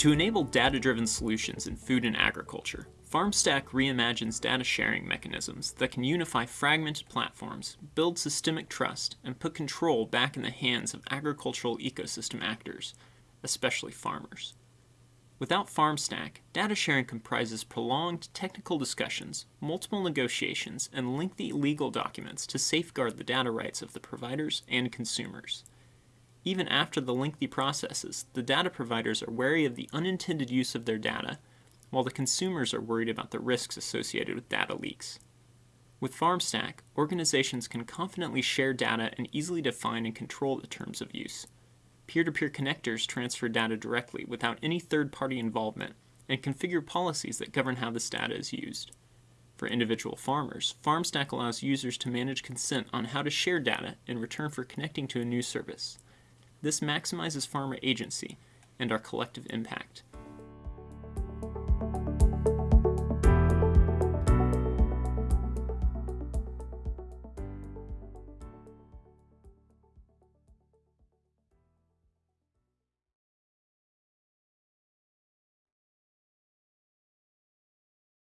To enable data-driven solutions in food and agriculture, FarmStack reimagines data sharing mechanisms that can unify fragmented platforms, build systemic trust, and put control back in the hands of agricultural ecosystem actors, especially farmers. Without FarmStack, data sharing comprises prolonged technical discussions, multiple negotiations, and lengthy legal documents to safeguard the data rights of the providers and consumers. Even after the lengthy processes, the data providers are wary of the unintended use of their data, while the consumers are worried about the risks associated with data leaks. With FarmStack, organizations can confidently share data and easily define and control the terms of use peer-to-peer connectors transfer data directly without any third-party involvement and configure policies that govern how this data is used. For individual farmers, FarmStack allows users to manage consent on how to share data in return for connecting to a new service. This maximizes farmer agency and our collective impact.